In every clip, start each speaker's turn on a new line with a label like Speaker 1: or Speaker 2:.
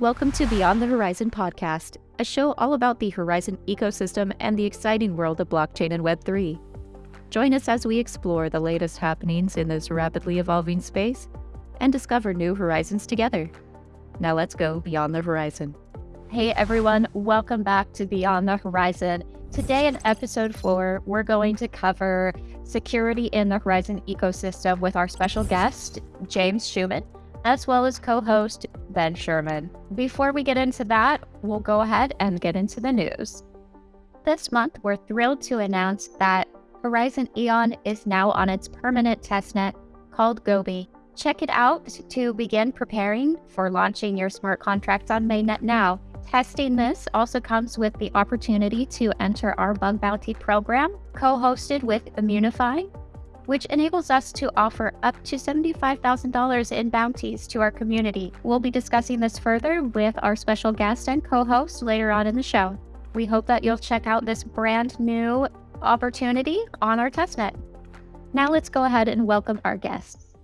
Speaker 1: Welcome to Beyond the Horizon podcast, a show all about the Horizen ecosystem and the exciting world of blockchain and Web3. Join us as we explore the latest happenings in this rapidly evolving space and discover new horizons together. Now let's go beyond the horizon. Hey everyone, welcome back to Beyond the Horizon. Today in episode four, we're going to cover security in the Horizen ecosystem with our special guest, James Schuman, as well as co host Ben Sherman. Before we get into that, we'll go ahead and get into the news. This month, we're thrilled to announce that Horizen Eon is now on its permanent testnet called Gobi. Check it out to begin preparing for launching your smart contracts on mainnet now. Testing this also comes with the opportunity to enter our bug bounty program, co hosted with Immunefi, which enables us to offer up to $75,000 in bounties to our community. We'll be discussing this further with our special guest and co host later on in the show. We hope that you'll check out this brand new opportunity on our testnet. Now let's go ahead and welcome our guests.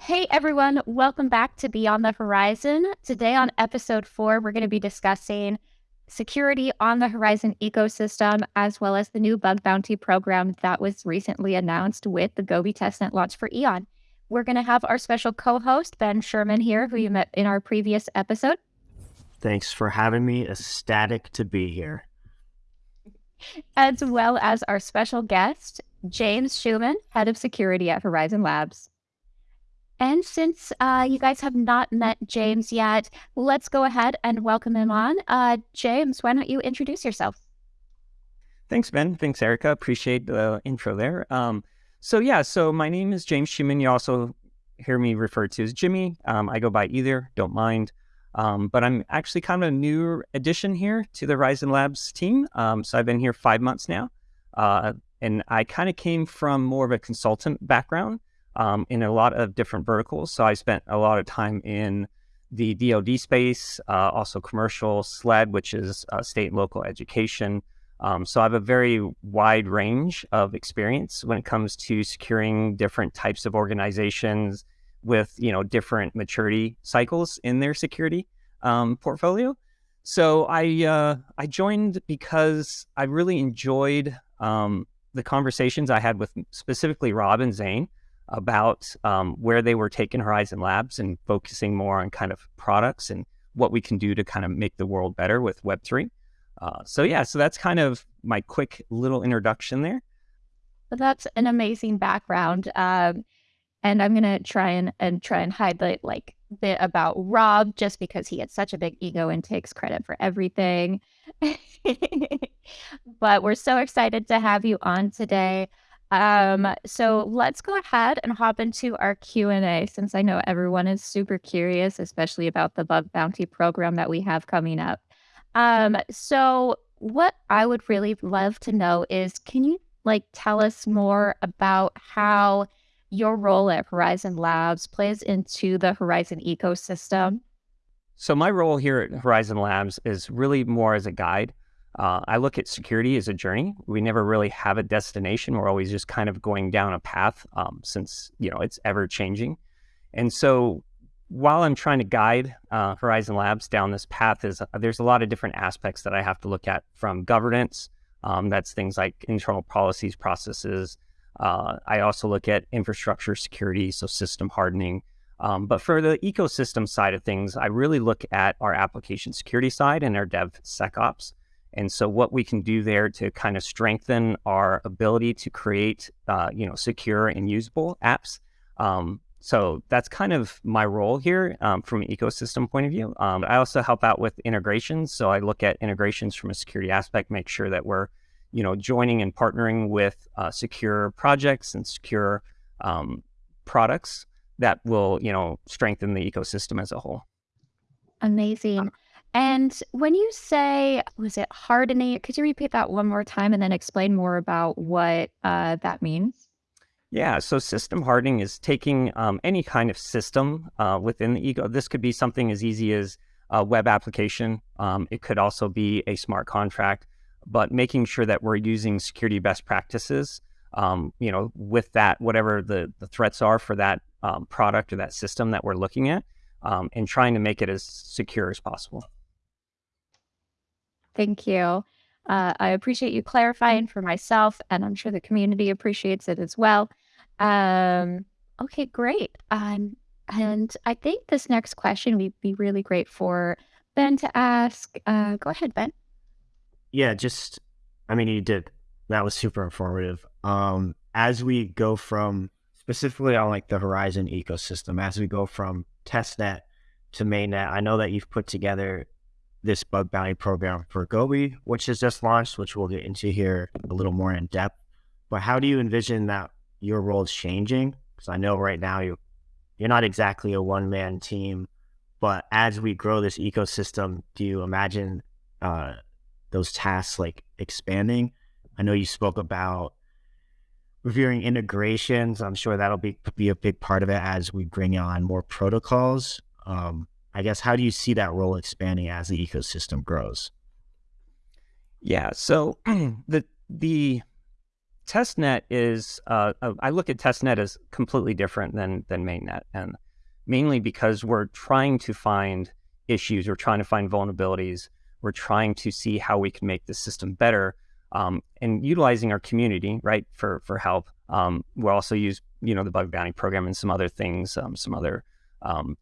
Speaker 1: Hey everyone, welcome back to Beyond the Horizon. Today on episode four, we're going to be discussing security on the Horizen ecosystem, as well as the new bug bounty program that was recently announced with the Gobi testnet launch for Eon. We're going to have our special co host, Ben Sherman, here, who you met in our previous episode.
Speaker 2: Thanks for having me. Ecstatic to be here.
Speaker 1: As well as our special guest, James Schuman, head of security at Horizen Labs. And since uh, you guys have not met James yet, let's go ahead and welcome him on. Uh, James, why don't you introduce yourself?
Speaker 3: Thanks, Ben. Thanks, Erica. Appreciate the intro there. Um, so, yeah, so my name is James Schuman. You also hear me referred to as Jimmy. Um, I go by either, don't mind. Um, but I'm actually kind of a new addition here to the Horizen Labs team. Um, so I've been here five months now. Uh, and I kind of came from more of a consultant background um, in a lot of different verticals. So I spent a lot of time in the DoD space, uh, also commercial SLED, which is uh, state and local education. Um, so I have a very wide range of experience when it comes to securing different types of organizations with you know different maturity cycles in their security um, portfolio. So I uh, I joined because I really enjoyed um, the conversations I had with specifically Rob and Zane about um, where they were taking Horizen Labs and focusing more on kind of products and what we can do to kind of make the world better with Web3. Uh, so, yeah, so that's kind of my quick little introduction there.
Speaker 1: Well, that's an amazing background. Um, and I'm gonna try and, and try and highlight like bit about Rob just because he had such a big ego and takes credit for everything. but we're so excited to have you on today. Um, so let's go ahead and hop into our Q&A since I know everyone is super curious, especially about the bug bounty program that we have coming up. Um, so what I would really love to know is, can you like tell us more about how your role at Horizen Labs plays into the Horizen ecosystem?
Speaker 3: So my role here at Horizen Labs is really more as a guide. Uh, I look at security as a journey. We never really have a destination. We're always just kind of going down a path um, since you know it's ever changing. And so while I'm trying to guide uh, Horizen Labs down this path, is uh, there's a lot of different aspects that I have to look at from governance. Um, that's things like internal policies, processes. Uh, I also look at infrastructure security, so system hardening. Um, but for the ecosystem side of things, I really look at our application security side and our DevSecOps. And so what we can do there to kind of strengthen our ability to create, uh, you know, secure and usable apps. Um, so that's kind of my role here um, from an ecosystem point of view. Um, I also help out with integrations. So I look at integrations from a security aspect, make sure that we're, you know, joining and partnering with uh, secure projects and secure um, products that will, you know, strengthen the ecosystem as a whole.
Speaker 1: Amazing. And when you say, was it hardening? Could you repeat that one more time and then explain more about what uh, that means?
Speaker 3: Yeah, so system hardening is taking um, any kind of system uh, within the ego. This could be something as easy as a web application. Um, it could also be a smart contract, but making sure that we're using security best practices. Um, you know, with that, whatever the, the threats are for that um, product or that system that we're looking at, um, and trying to make it as secure as possible.
Speaker 1: Thank you. Uh, I appreciate you clarifying for myself, and I'm sure the community appreciates it as well. Um, okay, great. Um, and I think this next question would be really great for Ben to ask. Uh, go ahead, Ben.
Speaker 2: Yeah, just, I mean, you did. That was super informative. Um, as we go from specifically on like the Horizen ecosystem, as we go from testnet to mainnet, I know that you've put together this bug bounty program for Gobi, which has just launched, which we'll get into here a little more in depth. But how do you envision that your role is changing? Because I know right now you you're not exactly a one man team, but as we grow this ecosystem, do you imagine uh, those tasks like expanding? I know you spoke about reviewing integrations. I'm sure that'll be be a big part of it as we bring on more protocols. Um, I guess how do you see that role expanding as the ecosystem grows?
Speaker 3: Yeah, so the the testnet is uh, uh, I look at testnet as completely different than than mainnet, and mainly because we're trying to find issues, we're trying to find vulnerabilities, we're trying to see how we can make the system better, um, and utilizing our community right for for help. Um, we'll also use you know the bug bounty program and some other things, um, some other um,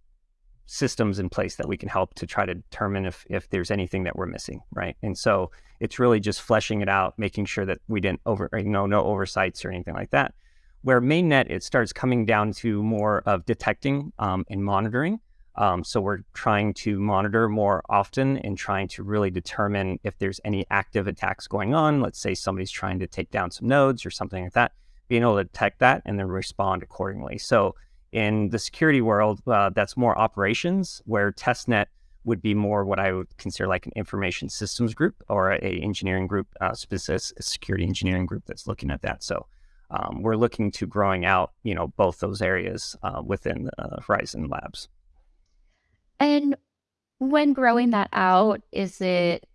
Speaker 3: systems in place that we can help to try to determine if if there's anything that we're missing, right? And so it's really just fleshing it out, making sure that we didn't over, you know, no oversights or anything like that. Where mainnet, it starts coming down to more of detecting um, and monitoring. Um, so we're trying to monitor more often and trying to really determine if there's any active attacks going on. Let's say somebody's trying to take down some nodes or something like that, being able to detect that and then respond accordingly. So in the security world, uh, that's more operations, where testnet would be more what I would consider like an information systems group or a engineering group, uh, specific a security engineering group that's looking at that. So um, we're looking to growing out, you know, both those areas uh, within uh, Horizen Labs.
Speaker 1: And when growing that out, is it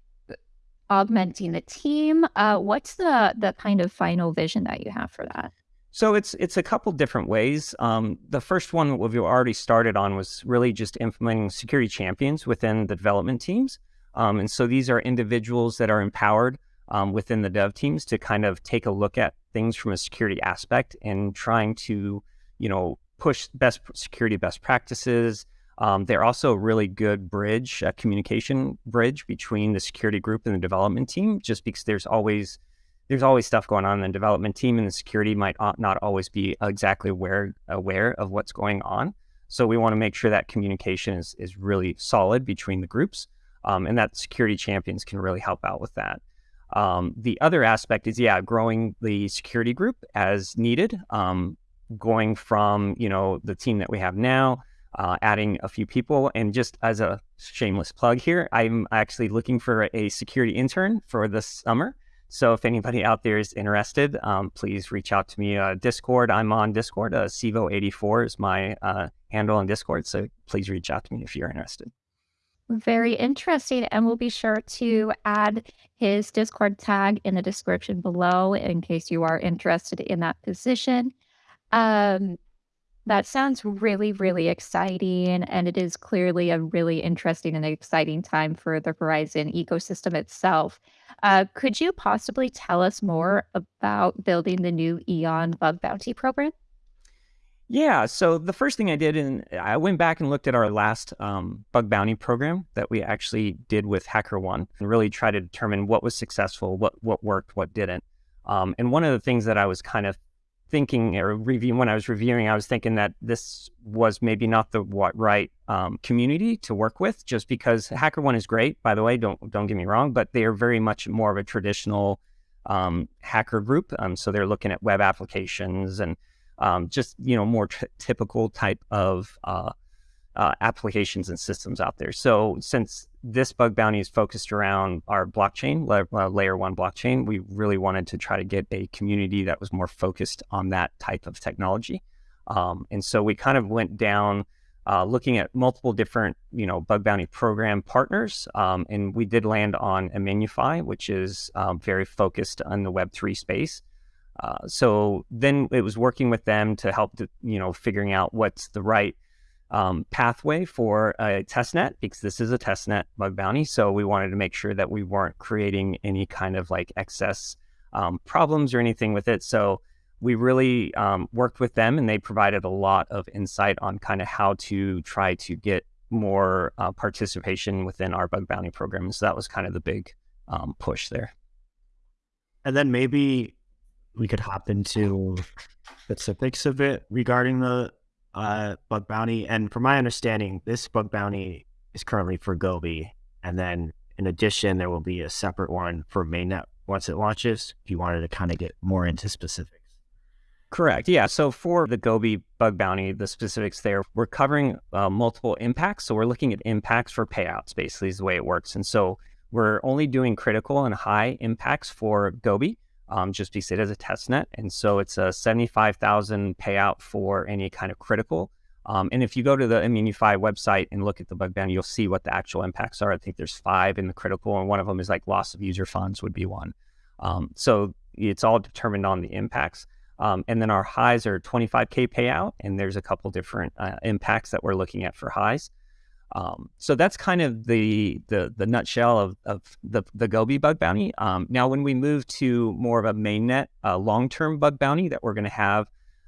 Speaker 1: augmenting the team? Uh, what's the the kind of final vision that you have for that?
Speaker 3: So it's it's a couple different ways. Um, the first one we've already started on was really just implementing security champions within the development teams. Um, and so these are individuals that are empowered um, within the dev teams to kind of take a look at things from a security aspect and trying to, you know, push best security best practices. Um, they're also a really good bridge, a communication bridge between the security group and the development team, just because there's always there's always stuff going on in the development team, and the security might not always be exactly aware aware of what's going on. So we want to make sure that communication is is really solid between the groups, um, and that security champions can really help out with that. Um, the other aspect is yeah, growing the security group as needed. Um, going from you know the team that we have now, uh, adding a few people, and just as a shameless plug here, I'm actually looking for a security intern for this summer. So if anybody out there is interested, um, please reach out to me. Uh, Discord, I'm on Discord. Uh, Sivo84 is my uh, handle on Discord. So please reach out to me if you're interested.
Speaker 1: Very interesting. And we'll be sure to add his Discord tag in the description below in case you are interested in that position. Um, that sounds really, really exciting. And it is clearly a really interesting and exciting time for the Horizen ecosystem itself. Uh, could you possibly tell us more about building the new Eon Bug Bounty program?
Speaker 3: Yeah. So the first thing I did, and I went back and looked at our last um, bug bounty program that we actually did with HackerOne, and really try to determine what was successful, what what worked, what didn't. Um, and one of the things that I was kind of thinking or reviewing when I was reviewing, I was thinking that this was maybe not the what right um, community to work with, just because HackerOne is great. By the way, don't don't get me wrong, but they are very much more of a traditional um, hacker group. Um, so they're looking at web applications and um, just you know more typical type of uh, uh, applications and systems out there. So since this bug bounty is focused around our blockchain, uh, layer one blockchain, we really wanted to try to get a community that was more focused on that type of technology. Um, and so we kind of went down uh, looking at multiple different, you know, bug bounty program partners, um, and we did land on Immunefi, which is um, very focused on the Web three space. Uh, so then it was working with them to help, to, you know, figuring out what's the right um, pathway for a test net because this is a test net bug bounty. So we wanted to make sure that we weren't creating any kind of like excess um, problems or anything with it. So we really um, worked with them and they provided a lot of insight on kind of how to try to get more uh, participation within our bug bounty program. So that was kind of the big um, push there.
Speaker 2: And then maybe we could hop into specifics of it regarding the uh, bug bounty. And from my understanding, this bug bounty is currently for Gobi. And then in addition, there will be a separate one for mainnet once it launches. If you wanted to kind of get more into specifics.
Speaker 3: Correct. Yeah. So for the Gobi bug bounty, the specifics there, we're covering uh, multiple impacts. So we're looking at impacts for payouts, basically, is the way it works. And so we're only doing critical and high impacts for Gobi, um, just because it is a test net. And so it's a 75,000 payout for any kind of critical. Um, and if you go to the Immunefi website and look at the bug bounty, you'll see what the actual impacts are. I think there's five in the critical, and one of them is like loss of user funds would be one. Um, so it's all determined on the impacts. Um, and then our highs are 25K payout, and there's a couple different uh, impacts that we're looking at for highs. Um, so that's kind of the the, the nutshell of, of the, the Gobi bug bounty. Um, now, when we move to more of a mainnet uh, long term bug bounty that we're going to have,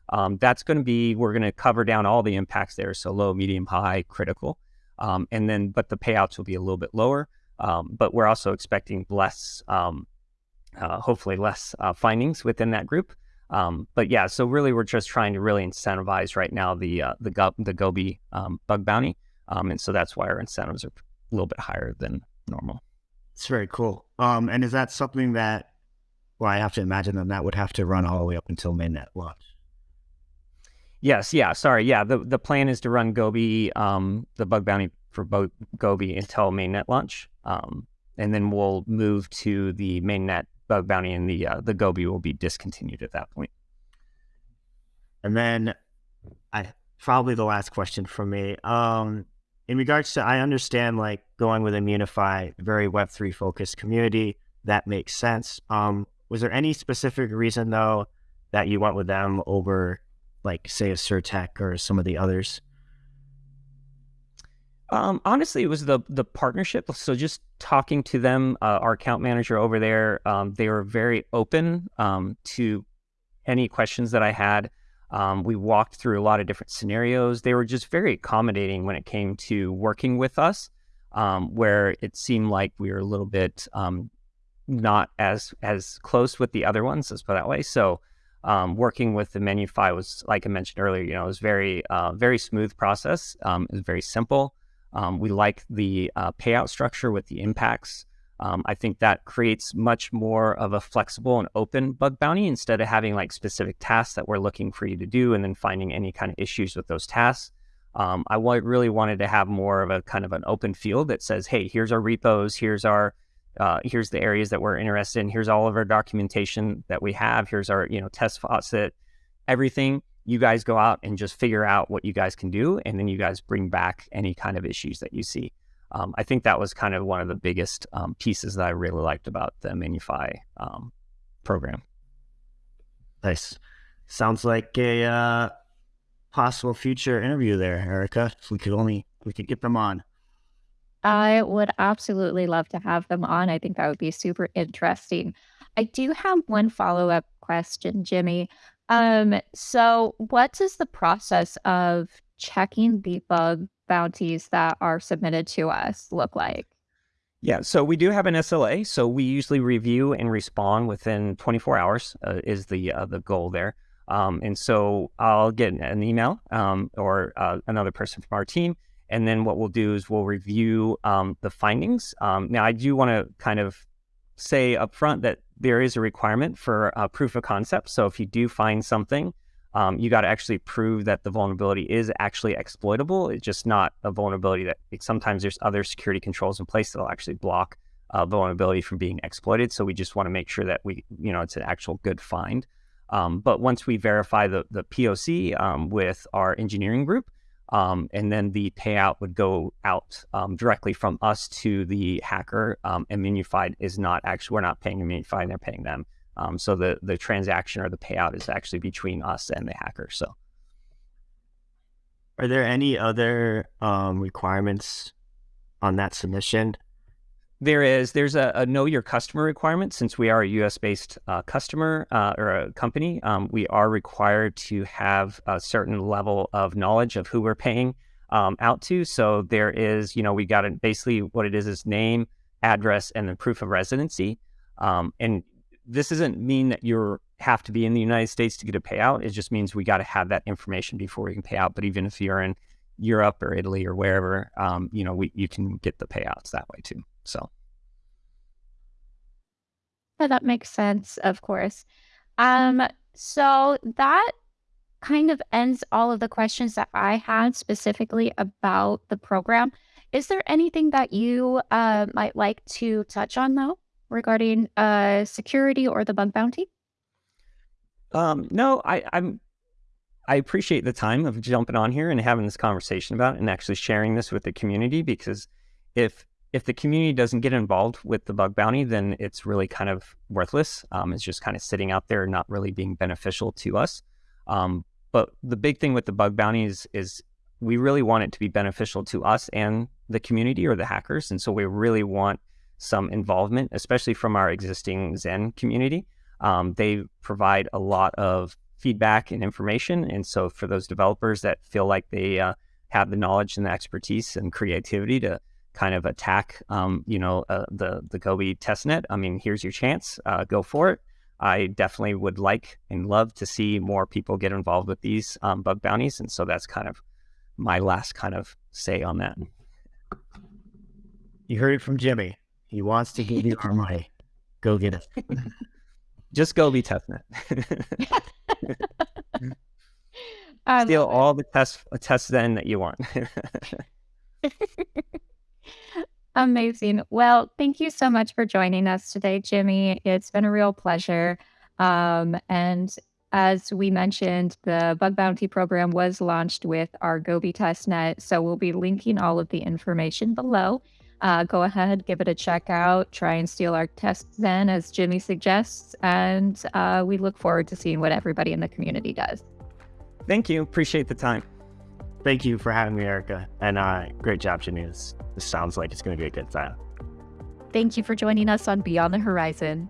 Speaker 3: um, that's going to be we're going to cover down all the impacts there, so low, medium, high, critical, um, and then but the payouts will be a little bit lower. Um, but we're also expecting less, um, uh, hopefully less uh, findings within that group. Um, but yeah, so really, we're just trying to really incentivize right now the uh, the Go- the Gobi um, bug bounty, um, and so that's why our incentives are a little bit higher than normal.
Speaker 2: It's very cool. Um, and is that something that? Well, I have to imagine that that would have to run all the way up until mainnet launch.
Speaker 3: Yes, yeah. Sorry, yeah. The the plan is to run Gobi, um, the bug bounty for Bo- Gobi until mainnet launch, um, and then we'll move to the mainnet bug bounty and the uh, the Gobi will be discontinued at that point.
Speaker 2: And then, I probably the last question for me. Um, in regards to, I understand like going with Immunefi, very Web three focused community. That makes sense. Um, was there any specific reason though that you went with them over, like, say, a CertiK or some of the others?
Speaker 3: Um, honestly, it was the the partnership. So just talking to them, uh, our account manager over there, um, they were very open um, to any questions that I had. Um, we walked through a lot of different scenarios. They were just very accommodating when it came to working with us, um, where it seemed like we were a little bit um, not as as close with the other ones. Let's put that way. So. working with the Immunefi was, like I mentioned earlier, you know, it was very, uh, very smooth process. it was very simple. Um, we like the uh, payout structure with the impacts. Um, I think that creates much more of a flexible and open bug bounty instead of having like specific tasks that we're looking for you to do and then finding any kind of issues with those tasks. Um, I really wanted to have more of a kind of an open field that says, hey, here's our repos, here's our uh, here's the areas that we're interested in, here's all of our documentation that we have, here's our you know test faucet, everything you guys go out and just figure out what you guys can do, and then you guys bring back any kind of issues that you see. Um, I think that was kind of one of the biggest um, pieces that I really liked about the Immunefi um, program.
Speaker 2: Nice. Sounds like a uh, possible future interview there, Erica. If we could only we could get them on.
Speaker 1: I would absolutely love to have them on. I think that would be super interesting. I do have one follow up question, Jimmy. Um, so what is the process of checking the bug bounties that are submitted to us look like?
Speaker 3: Yeah, so we do have an SLA. So we usually review and respond within 24 hours uh, is the uh, the goal there. Um, and so I'll get an email um, or uh, another person from our team, and then what we'll do is we'll review um, the findings. Um, now I do want to kind of say upfront that there is a requirement for a proof of concept. So if you do find something, um, you got to actually prove that the vulnerability is actually exploitable. It's just not a vulnerability that sometimes there's other security controls in place that'll actually block uh, vulnerability from being exploited. So we just want to make sure that we, you know, it's an actual good find. Um, but once we verify the the POC um, with our engineering group, um, and then the payout would go out um, directly from us to the hacker. Um, Immunified is not actually, we're not paying Immunified, they're paying them. Um, so the, the transaction or the payout is actually between us and the hacker. So.
Speaker 2: Are there any other um, requirements on that submission?
Speaker 3: There is. There's a, a, know your customer requirement. Since we are a U.S. based uh, customer uh, or a company, um, we are required to have a certain level of knowledge of who we're paying um, out to. So there is, you know, we got it. Basically, what it is is name, address, and then proof of residency. Um, and this doesn't mean that you have to be in the United States to get a payout. It just means we got to have that information before we can pay out. But even if you're in Europe or Italy or wherever, um, you know, we, you can get the payouts that way too. So.
Speaker 1: Yeah, that makes sense, of course. Um, so that kind of ends all of the questions that I had specifically about the program. Is there anything that you uh, might like to touch on, though, regarding uh, security or the bug bounty?
Speaker 3: Um, no, I, I'm. I appreciate the time of jumping on here and having this conversation about it and actually sharing this with the community because if if the community doesn't get involved with the bug bounty, then it's really kind of worthless. Um, it's just kind of sitting out there, not really being beneficial to us. Um, but the big thing with the bug bounty is, is we really want it to be beneficial to us and the community or the hackers. And so we really want some involvement, especially from our existing Zen community. Um, they provide a lot of feedback and information. And so for those developers that feel like they uh, have the knowledge and the expertise and creativity to kind of attack, um, you know, uh, the the Gobi testnet, I mean, here's your chance. Uh, go for it. I definitely would like and love to see more people get involved with these um, bug bounties, and so that's kind of my last kind of say on that.
Speaker 2: You heard it from Jimmy. He wants to give you our money. Go get it.
Speaker 3: Just go be testnet. Steal all the test tests then that you want.
Speaker 1: Amazing. Well, thank you so much for joining us today, Jimmy. It's been a real pleasure. Um, and as we mentioned, the bug bounty program was launched with our Gobi testnet. So we'll be linking all of the information below. Uh, go ahead, give it a check out, try and steal our tests then, as Jimmy suggests. And uh, we look forward to seeing what everybody in the community does.
Speaker 3: Thank you. Appreciate the time.
Speaker 2: Thank you for having me, Erica. And uh, great job, Jimmy. This, this sounds like it's going to be a good time.
Speaker 1: Thank you for joining us on Beyond the Horizon.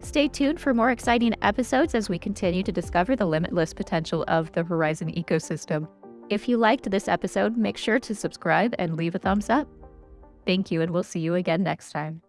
Speaker 1: Stay tuned for more exciting episodes as we continue to discover the limitless potential of the Horizen ecosystem. If you liked this episode, make sure to subscribe and leave a thumbs up. Thank you, and we'll see you again next time.